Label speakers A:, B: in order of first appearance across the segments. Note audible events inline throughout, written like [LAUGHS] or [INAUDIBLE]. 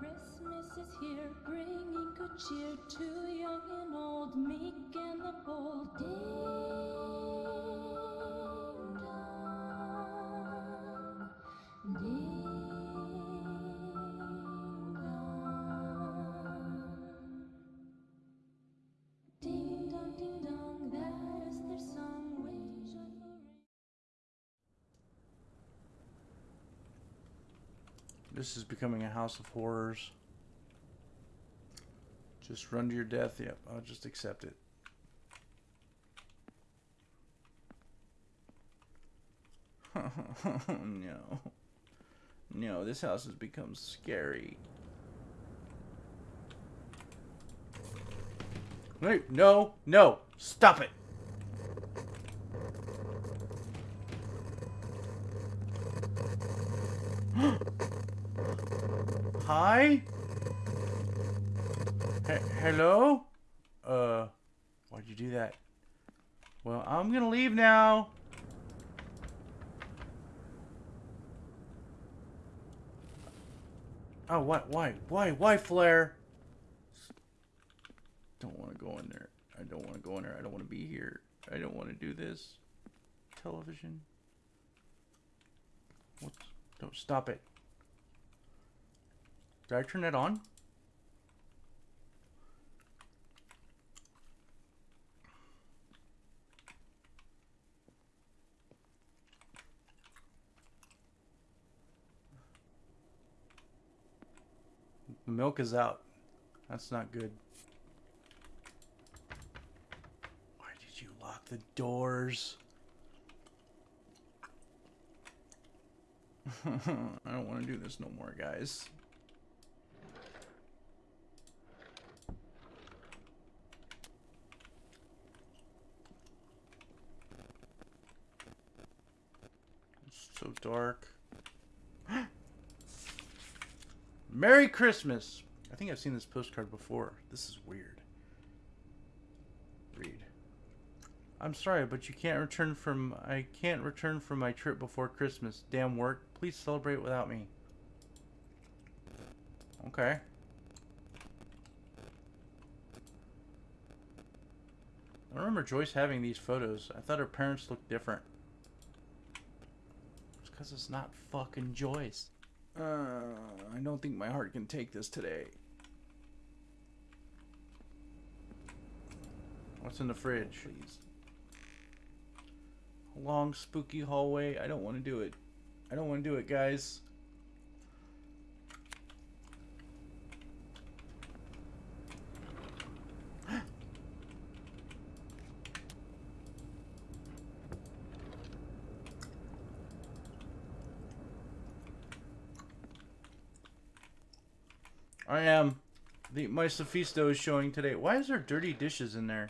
A: Christmas is here, bringing good cheer to young and old, meek and the bold. Ding
B: This is becoming a house of horrors. Just run to your death. Yep, I'll just accept it. [LAUGHS] no. No, this house has become scary. Wait, no, no, stop it. Hi? He- hello? Uh, why'd you do that? Well, I'm gonna leave now. Oh, what? Why? Why? Why, Flare? Don't want to go in there. I don't want to go in there. I don't want to be here. I don't want to do this. Television. What? Don't stop it. Did I turn it on? The milk is out. That's not good. Why did you lock the doors? [LAUGHS] I don't want to do this no more, guys. It's so dark. [GASPS] Merry Christmas! I think I've seen this postcard before. This is weird. Read. I'm sorry, but you can't return from I can't return from my trip before Christmas. Damn work. Please celebrate without me. Okay. I remember Joyce having these photos. I thought her parents looked different. It's because it's not fucking Joyce. Uh, I don't think my heart can take this today. What's in the fridge? Please. Long, spooky hallway. I don't want to do it. I don't want to do it, guys. I am. The my Sophisto is showing today. Why is there dirty dishes in there?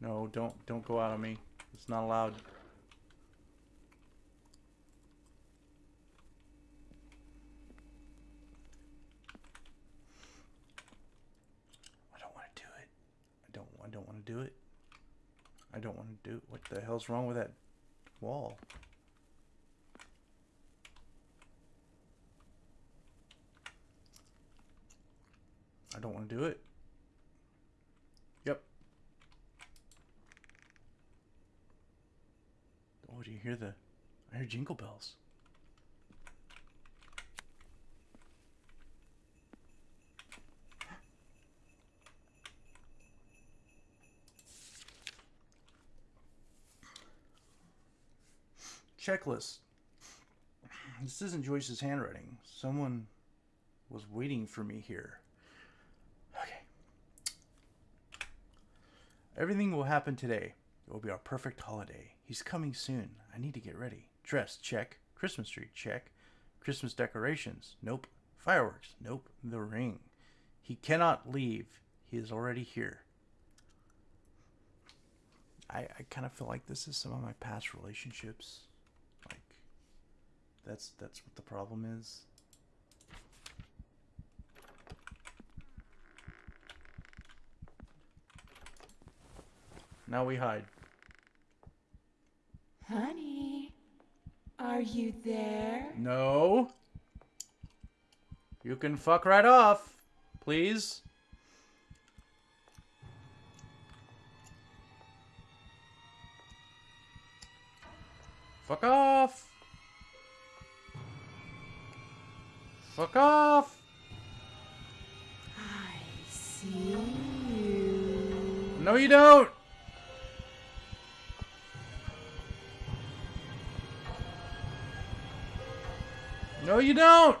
B: No, don't don't go out on me. It's not allowed. I don't want to do it. I don't I don't want to do it. I don't want to do What the hell's wrong with that wall? I don't want to do it. Yep. Oh, do you hear the... I hear jingle bells. Checklist. This isn't Joyce's handwriting. Someone was waiting for me here. Okay. Everything will happen today. It will be our perfect holiday. He's coming soon. I need to get ready. Dress, check. Christmas tree, check. Christmas decorations, nope. Fireworks, nope. The ring. He cannot leave. He is already here. I, I kind of feel like this is some of my past relationships. That's that's what the problem is. Now we hide.
C: Honey, are you there?
B: No. You can fuck right off, please. Fuck off. Fuck off.
C: I see you.
B: No, you don't. No, you don't.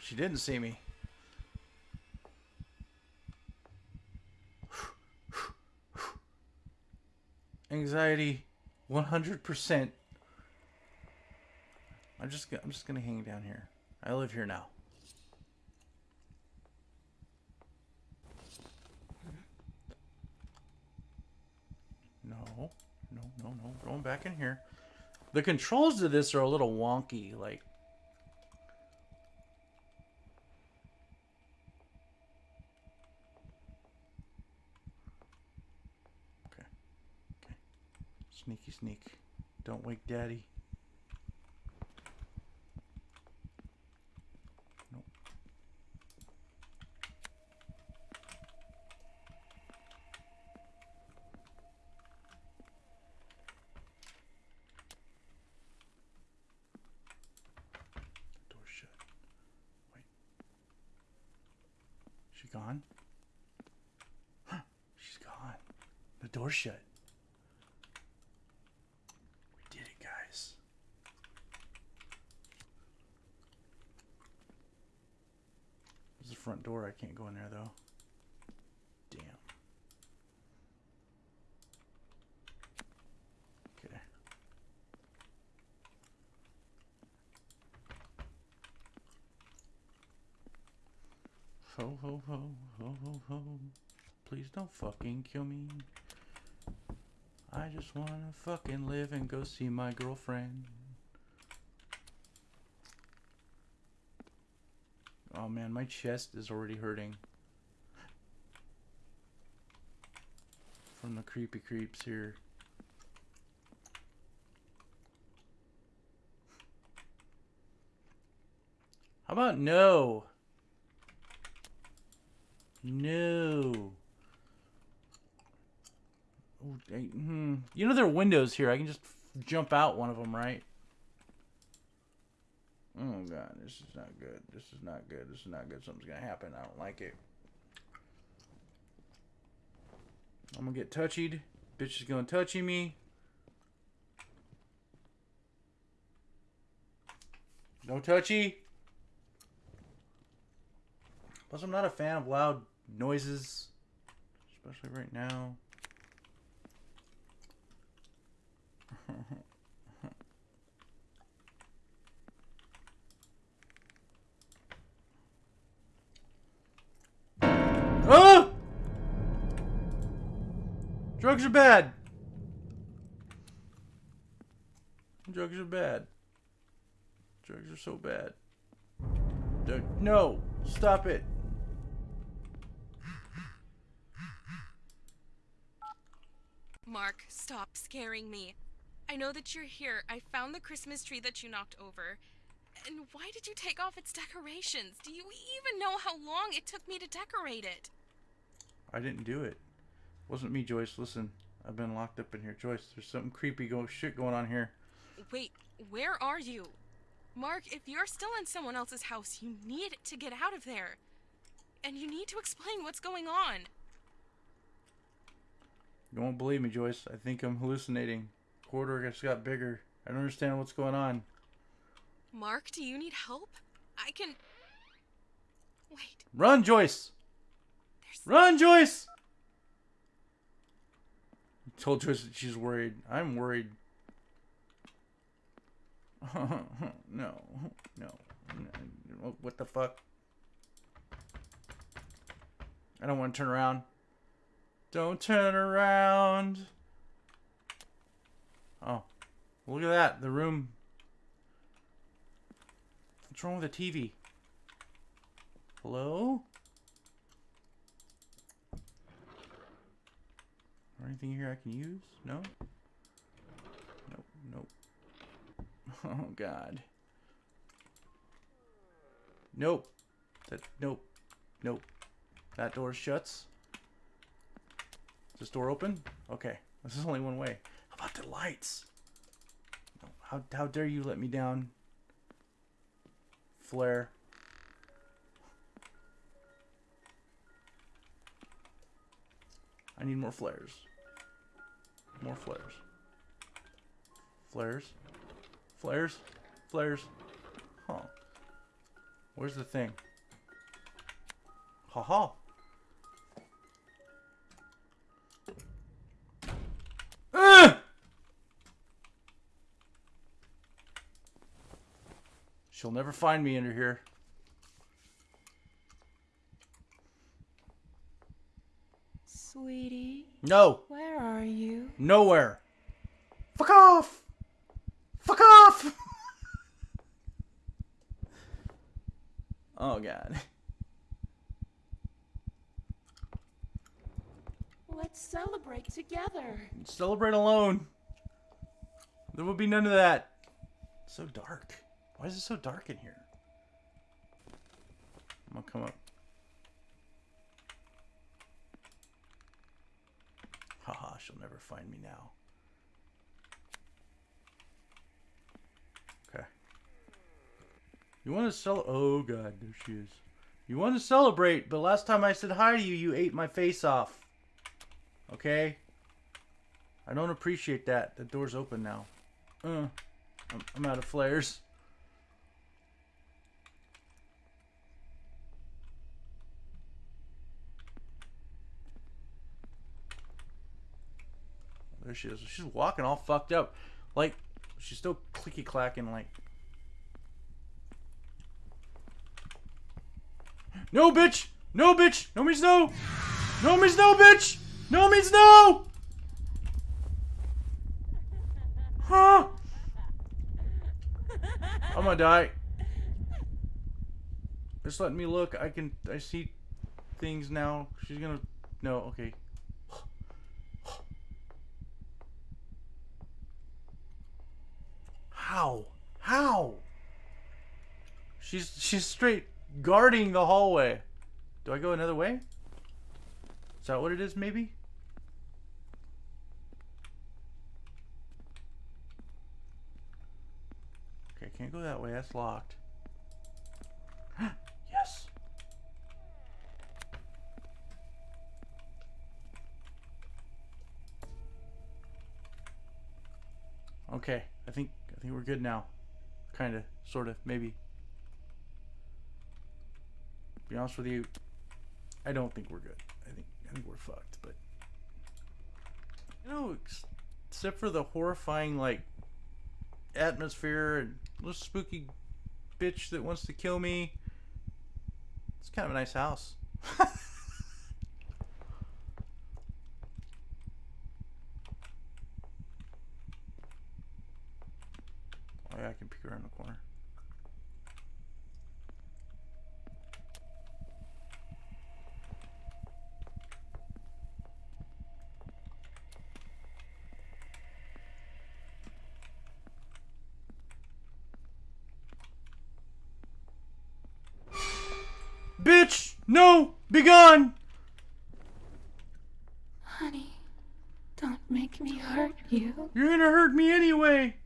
B: She didn't see me. Anxiety, one hundred percent. I'm just I'm just gonna hang down here. I live here now. No, no, no, no. Going back in here. The controls to this are a little wonky. Like Sneaky sneak. Don't wake daddy. Nope. Door shut. Wait. She gone? [GASPS] She's gone. The door shut. We did it, guys. There's the front door. I can't go in there, though. Damn. Okay. Ho, ho, ho, ho, ho, ho. Please don't fucking kill me. I just wanna fucking live and go see my girlfriend. Oh man, my chest is already hurting. From the creepy creeps here. How about no? No. Hmm. You know there are windows here. I can just jump out one of them, right? Oh god, this is not good. This is not good. This is not good. Something's gonna happen. I don't like it. I'm gonna get touchied. Bitch is gonna touchy me. No touchy. Plus, I'm not a fan of loud noises, especially right now. [LAUGHS] Drugs are bad. Drugs are bad. Drugs are so bad. No! Stop it!
D: Mark, stop scaring me. I know that you're here. I found the Christmas tree that you knocked over. And why did you take off its decorations? Do you even know how long it took me to decorate it?
B: I didn't do it. it. Wasn't me, Joyce. Listen, I've been locked up in here. Joyce, there's something creepy go shit going on here.
D: Wait, where are you? Mark, if you're still in someone else's house, you need to get out of there. And you need to explain what's going on.
B: You won't believe me, Joyce. I think I'm hallucinating. Corridor just got bigger. I don't understand what's going on.
D: Mark, do you need help? I can. Wait,
B: Run, Joyce!
D: There's.
B: Run, Joyce! I told Joyce that she's worried. I'm worried. [LAUGHS] no, no. What the fuck? I don't want to turn around. Don't turn around. Oh, look at that. The room. What's wrong with the TV? Hello? Or anything here I can use? No? Nope, nope. [LAUGHS] Oh god. Nope. That nope. Nope. That door shuts. Is this door open? Okay. This is only one way. How about the lights? How how dare you let me down? Flare. I need more flares. More flares. Flares. Flares. Flares. Huh. Where's the thing? Ha ha. Ugh! She'll never find me under here.
C: Sweetie,
B: No.
C: where are you?
B: Nowhere. Fuck off. Fuck off. oh god.
C: Let's celebrate together.
B: Celebrate alone. There will be none of that. It's so dark. Why is it so dark in here? I'm gonna come up. Haha, she'll never find me now. Okay. You want to sell? Oh god, there she is. You want to celebrate, but last time I said hi to you, you ate my face off. Okay? I don't appreciate that. The door's open now. Uh, I'm, I'm out of flares. There she is. She's walking all fucked up. Like, she's still clicky clacking, like. No, bitch! No, bitch! No means no! No means no, bitch! No means no! Huh? I'm gonna die. Just letting me look. I can. I see things now. She's gonna. No, okay. How? How? She's she's straight guarding the hallway. Do I go another way? Is that what it is, maybe? Okay, can't go that way. That's locked. [GASPS] yes. Okay, I think I think we're good now. Kind of, sort of, maybe. Be honest with you, I don't think we're good. I think I think we're fucked. But you know, ex- except for the horrifying like atmosphere and little spooky bitch that wants to kill me, it's kind of a nice house. [LAUGHS] oh yeah, I can peek around the corner. Bitch! No! Be gone!
C: Honey, don't make me hurt you.
B: You're gonna hurt me anyway!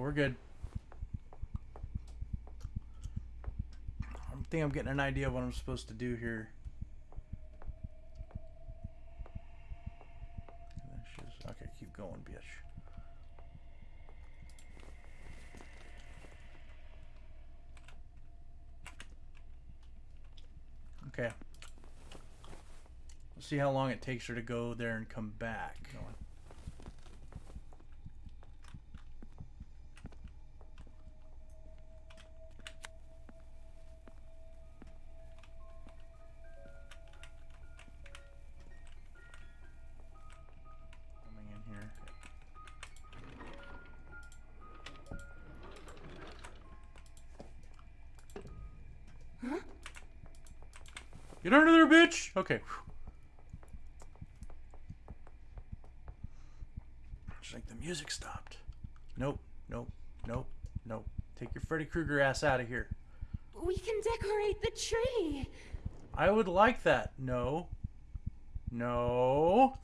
B: We're good. I think I'm getting an idea of what I'm supposed to do here. Okay, keep going, bitch. Okay. Let's see how long it takes her to go there and come back. Get under there, bitch! Okay. Just like the music stopped. Nope, nope, nope, nope. Take your Freddy Krueger ass out of here.
C: We can decorate the tree.
B: I would like that. No. No.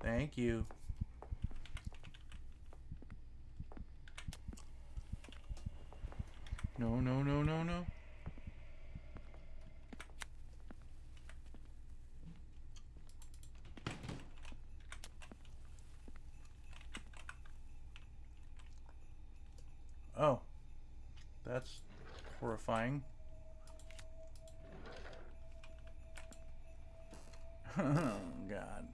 B: Thank you. No, no, no, no, no. Oh. That's horrifying. oh, God.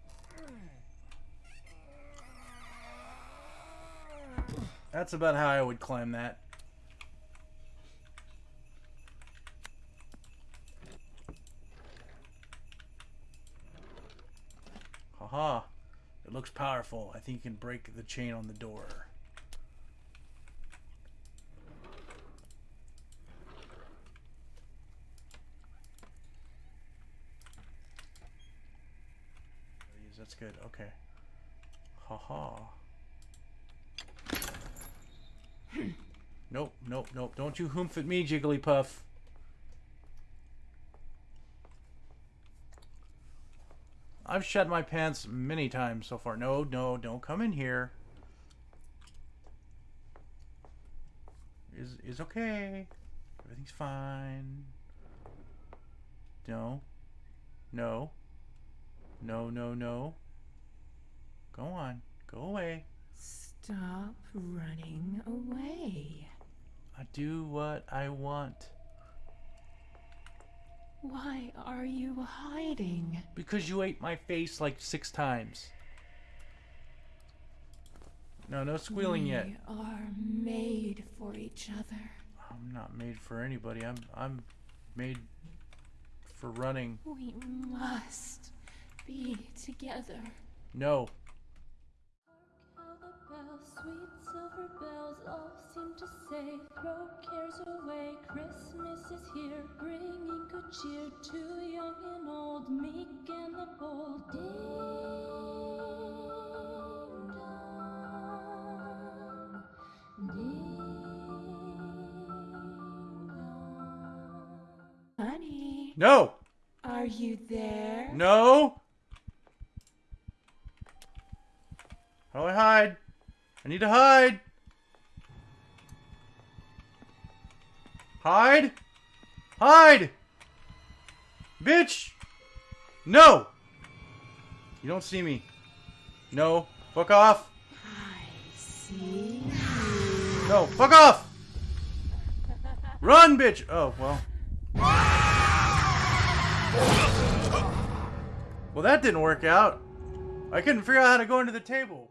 B: That's about how I would climb that. Haha. It looks powerful. I think you can break the chain on the door. These, That's good. Okay. Haha. Nope. Don't you humph at me, Jigglypuff. I've shed my pants many times so far. No, no, don't come in here. Is is okay. Everything's fine. No. No. No, no, no. Go on. Go away.
C: Stop running away.
B: I do what I want.
C: Why are you hiding?
B: Because you ate my face like six times. No, no squealing
C: we
B: yet.
C: We are made for each other.
B: I'm not made for anybody. I'm I'm made for running.
C: We must be together.
B: No.
A: How the bells, sweet silver bells, all seem to say, throw cares away. Christmas is here, bringing good cheer to young and old, meek and the bold. Ding dong, ding dong.
C: Honey,
B: No.
C: are you there?
B: No. How do I hide? I need to hide. Hide. Hide. Bitch. No. You don't see me. No. Fuck off.
C: I see.
B: No. Fuck off. Run, bitch. Oh, well. Well, that didn't work out. I couldn't figure out how to go into the table.